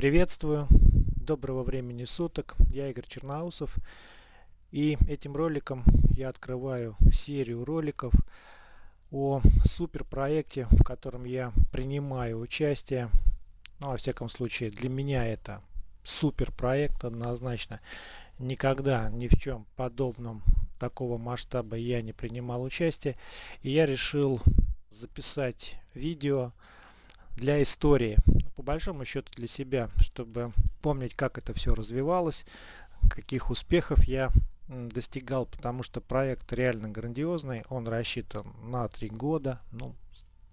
Приветствую, доброго времени суток, я Игорь Черноусов и этим роликом я открываю серию роликов о супер проекте, в котором я принимаю участие. Ну, во всяком случае, для меня это супер проект однозначно. Никогда ни в чем подобном такого масштаба я не принимал участие. И я решил записать видео для истории. По большому счету для себя, чтобы помнить, как это все развивалось, каких успехов я достигал, потому что проект реально грандиозный, он рассчитан на три года, ну,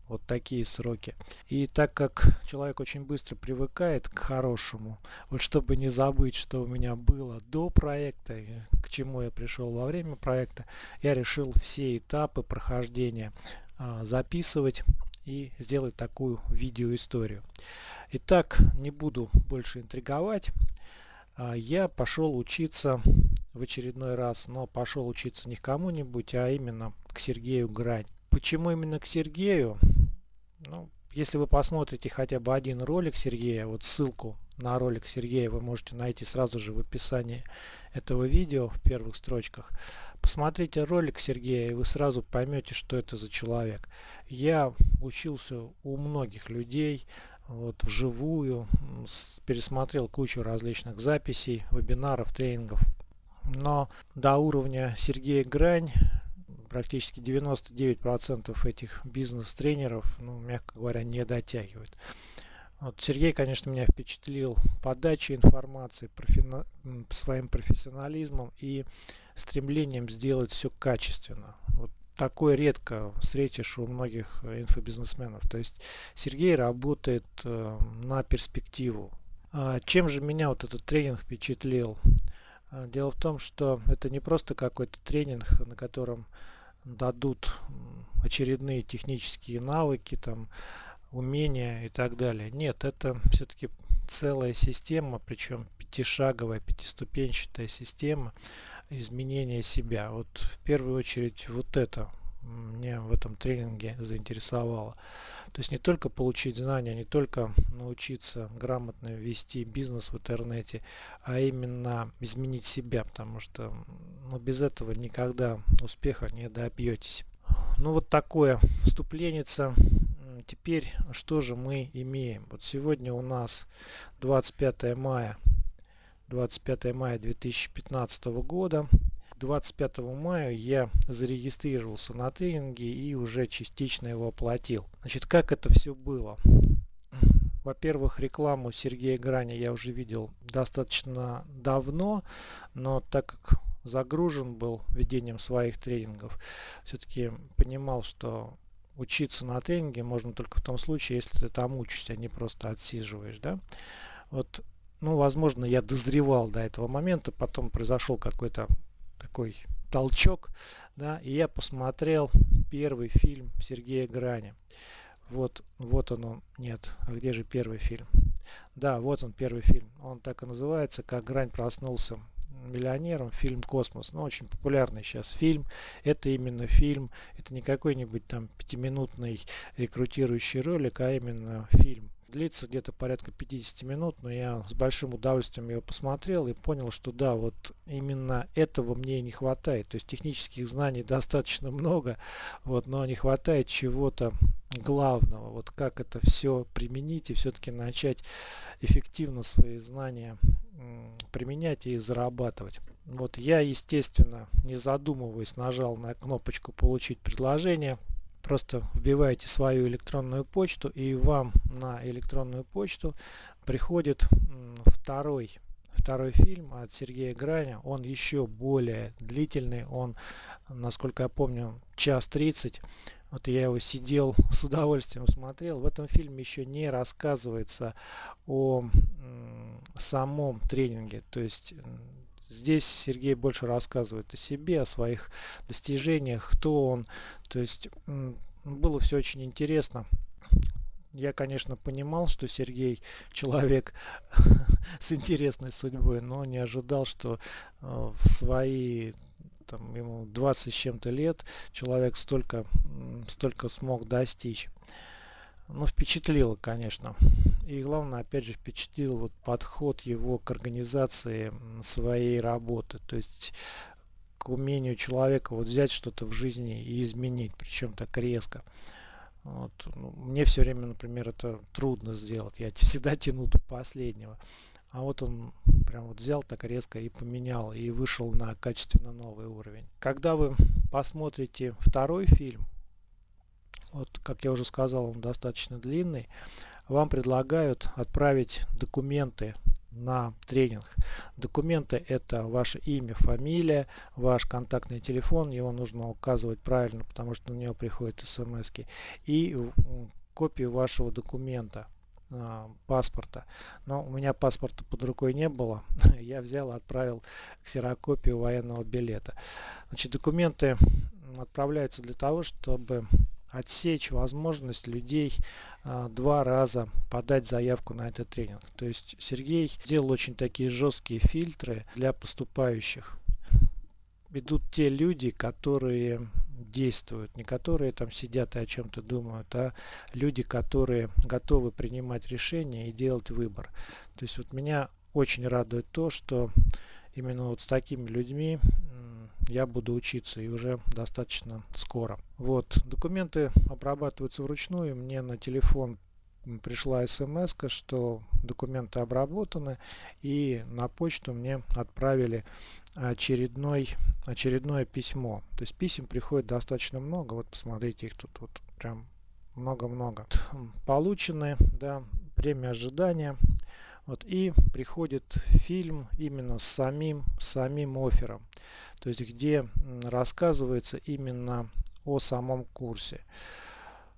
вот такие сроки. И так как человек очень быстро привыкает к хорошему, вот чтобы не забыть, что у меня было до проекта, к чему я пришел во время проекта, я решил все этапы прохождения а, записывать и сделать такую видеоисторию. Итак, не буду больше интриговать. А, я пошел учиться в очередной раз, но пошел учиться не к кому-нибудь, а именно к Сергею Грань. Почему именно к Сергею? Ну, если вы посмотрите хотя бы один ролик Сергея, вот ссылку на ролик Сергея вы можете найти сразу же в описании этого видео в первых строчках. Посмотрите ролик Сергея и вы сразу поймете, что это за человек. Я учился у многих людей, вот вживую, пересмотрел кучу различных записей, вебинаров, тренингов. Но до уровня Сергея Грань практически 99% этих бизнес-тренеров, ну, мягко говоря, не дотягивают. Вот Сергей, конечно, меня впечатлил подачей информации, профи... своим профессионализмом и стремлением сделать все качественно. Вот такое редко встретишь у многих инфобизнесменов. То есть Сергей работает э, на перспективу. А чем же меня вот этот тренинг впечатлил? А, дело в том, что это не просто какой-то тренинг, на котором дадут очередные технические навыки, там, умения и так далее. Нет, это все-таки целая система, причем пятишаговая, пятиступенчатая система изменения себя. Вот в первую очередь вот это мне в этом тренинге заинтересовало. То есть не только получить знания, не только научиться грамотно вести бизнес в интернете, а именно изменить себя, потому что ну, без этого никогда успеха не добьетесь. Ну вот такое вступление теперь что же мы имеем? Вот сегодня у нас 25 мая, 25 мая 2015 года. 25 мая я зарегистрировался на тренинге и уже частично его оплатил. Значит, как это все было? Во-первых, рекламу Сергея Грани я уже видел достаточно давно, но так как загружен был ведением своих тренингов, все-таки понимал, что учиться на тренинге можно только в том случае, если ты там учишься, а не просто отсиживаешь, да. Вот, ну, возможно, я дозревал до этого момента, потом произошел какой-то такой толчок, да, и я посмотрел первый фильм Сергея Грани. Вот, вот он, он, нет, а где же первый фильм? Да, вот он первый фильм. Он так и называется, как Грань проснулся миллионером, фильм «Космос». Ну, очень популярный сейчас фильм. Это именно фильм, это не какой-нибудь там пятиминутный рекрутирующий ролик, а именно фильм. Длится где-то порядка 50 минут, но я с большим удовольствием его посмотрел и понял, что да, вот именно этого мне не хватает. То есть технических знаний достаточно много, вот, но не хватает чего-то главного. Вот как это все применить и все-таки начать эффективно свои знания применять и зарабатывать. Вот я, естественно, не задумываясь, нажал на кнопочку «Получить предложение». Просто вбиваете свою электронную почту и вам на электронную почту приходит второй второй фильм от Сергея Граня. Он еще более длительный. Он, насколько я помню, час тридцать. Вот я его сидел с удовольствием смотрел. В этом фильме еще не рассказывается о самом тренинге. То есть здесь Сергей больше рассказывает о себе, о своих достижениях, кто он. То есть было все очень интересно. Я, конечно, понимал, что Сергей человек с интересной судьбой, но не ожидал, что э, в свои там, ему 20 с чем-то лет человек столько, столько смог достичь. Ну, впечатлило, конечно. И главное, опять же, впечатлил вот подход его к организации своей работы. То есть к умению человека вот взять что-то в жизни и изменить, причем так резко. Вот. Ну, мне все время, например, это трудно сделать. Я всегда тяну до последнего. А вот он прям вот взял так резко и поменял, и вышел на качественно новый уровень. Когда вы посмотрите второй фильм, вот как я уже сказал, он достаточно длинный, вам предлагают отправить документы на тренинг. Документы это ваше имя, фамилия, ваш контактный телефон, его нужно указывать правильно, потому что на него приходят смс и копию вашего документа а, паспорта. Но у меня паспорта под рукой не было. Я взял отправил ксерокопию военного билета. Значит, документы отправляются для того, чтобы отсечь возможность людей а, два раза подать заявку на этот тренинг. То есть Сергей сделал очень такие жесткие фильтры для поступающих. Идут те люди, которые действуют, не которые там сидят и о чем-то думают, а люди, которые готовы принимать решения и делать выбор. То есть вот меня очень радует то, что именно вот с такими людьми я буду учиться и уже достаточно скоро. Вот, документы обрабатываются вручную. Мне на телефон пришла смс, что документы обработаны и на почту мне отправили очередной, очередное письмо. То есть писем приходит достаточно много. Вот посмотрите, их тут вот прям много-много. Получены, да, премия ожидания. Вот, и приходит фильм именно с самим, самим оффером, то есть где рассказывается именно о самом курсе.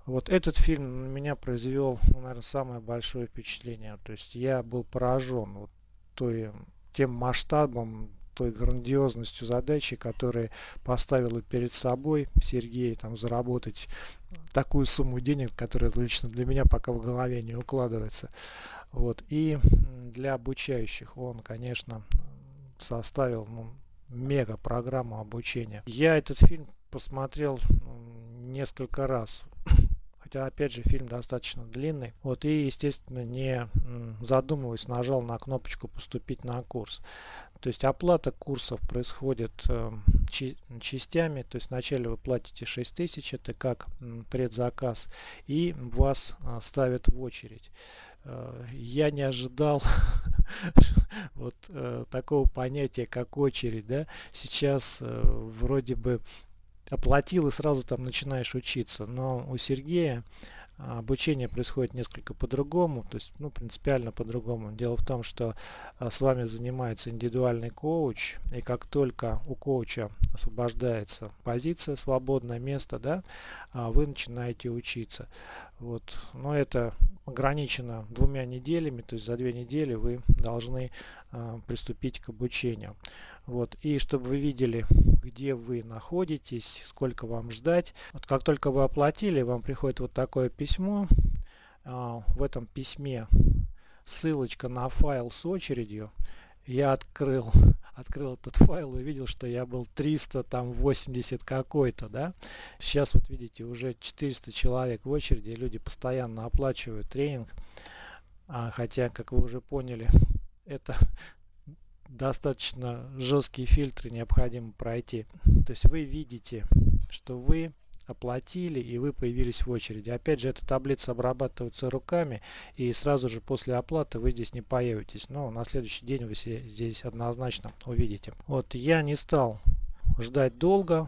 Вот этот фильм на меня произвел, ну, наверное, самое большое впечатление. То есть я был поражен вот той, тем масштабом, той грандиозностью задачи, которые поставила перед собой Сергей, там, заработать такую сумму денег, которая лично для меня пока в голове не укладывается. Вот. И для обучающих он, конечно, составил ну, мега программу обучения. Я этот фильм посмотрел несколько раз. Хотя, опять же, фильм достаточно длинный. Вот, и, естественно, не задумываясь, нажал на кнопочку «Поступить на курс». То есть оплата курсов происходит э, частями. То есть вначале вы платите 6000, это как предзаказ, и вас э, ставят в очередь. Э, я не ожидал вот э, такого понятия, как очередь, да, сейчас э, вроде бы оплатил и сразу там начинаешь учиться, но у Сергея обучение происходит несколько по-другому, то есть ну, принципиально по-другому. Дело в том, что а, с вами занимается индивидуальный коуч, и как только у коуча освобождается позиция, свободное место, да, а, вы начинаете учиться. Вот. Но это ограничено двумя неделями, то есть за две недели вы должны приступить к обучению. Вот. И чтобы вы видели, где вы находитесь, сколько вам ждать. Вот как только вы оплатили, вам приходит вот такое письмо. Э, в этом письме ссылочка на файл с очередью. Я открыл открыл этот файл и увидел, что я был 380 какой-то, да. Сейчас вот видите, уже 400 человек в очереди, люди постоянно оплачивают тренинг. А, хотя, как вы уже поняли, это достаточно жесткие фильтры необходимо пройти. То есть вы видите, что вы оплатили и вы появились в очереди. Опять же, эта таблица обрабатывается руками и сразу же после оплаты вы здесь не появитесь. Но на следующий день вы здесь однозначно увидите. Вот я не стал ждать долго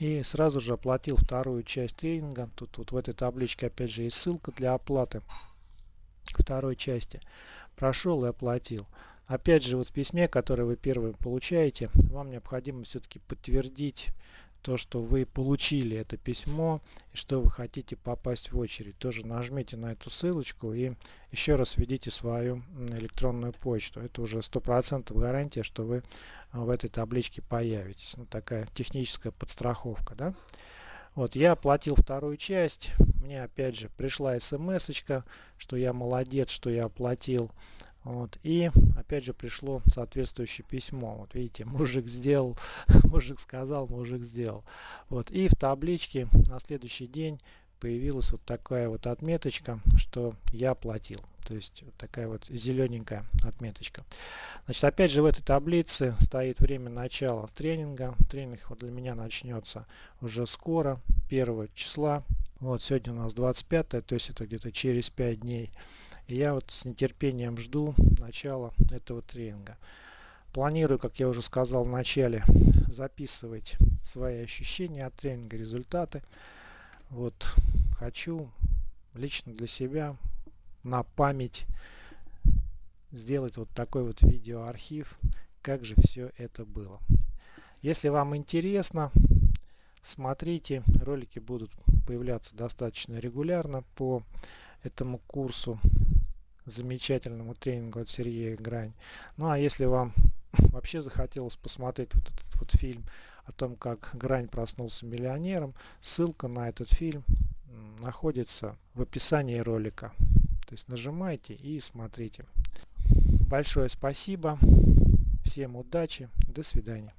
и сразу же оплатил вторую часть тренинга. Тут вот в этой табличке опять же есть ссылка для оплаты второй части. Прошел и оплатил. Опять же, вот в письме, которое вы первым получаете, вам необходимо все-таки подтвердить то, что вы получили это письмо и что вы хотите попасть в очередь. Тоже нажмите на эту ссылочку и еще раз введите свою электронную почту. Это уже 100% гарантия, что вы а, в этой табличке появитесь. Ну, такая техническая подстраховка. Да? Вот, я оплатил вторую часть. Мне опять же пришла смс что я молодец, что я оплатил вот, и опять же пришло соответствующее письмо. Вот видите, мужик сделал, мужик сказал, мужик сделал. Вот, и в табличке на следующий день появилась вот такая вот отметочка, что я оплатил. То есть вот такая вот зелененькая отметочка. Значит, опять же в этой таблице стоит время начала тренинга. Тренинг вот для меня начнется уже скоро, 1 числа. Вот сегодня у нас 25, то есть это где-то через 5 дней. И я вот с нетерпением жду начала этого тренинга. Планирую, как я уже сказал в начале, записывать свои ощущения от тренинга, результаты. Вот хочу лично для себя на память сделать вот такой вот видеоархив, как же все это было. Если вам интересно, смотрите, ролики будут появляться достаточно регулярно по этому курсу, замечательному тренингу от Сергея Грань. Ну а если вам вообще захотелось посмотреть вот этот вот фильм о том, как Грань проснулся миллионером, ссылка на этот фильм находится в описании ролика. То есть нажимайте и смотрите. Большое спасибо. Всем удачи. До свидания.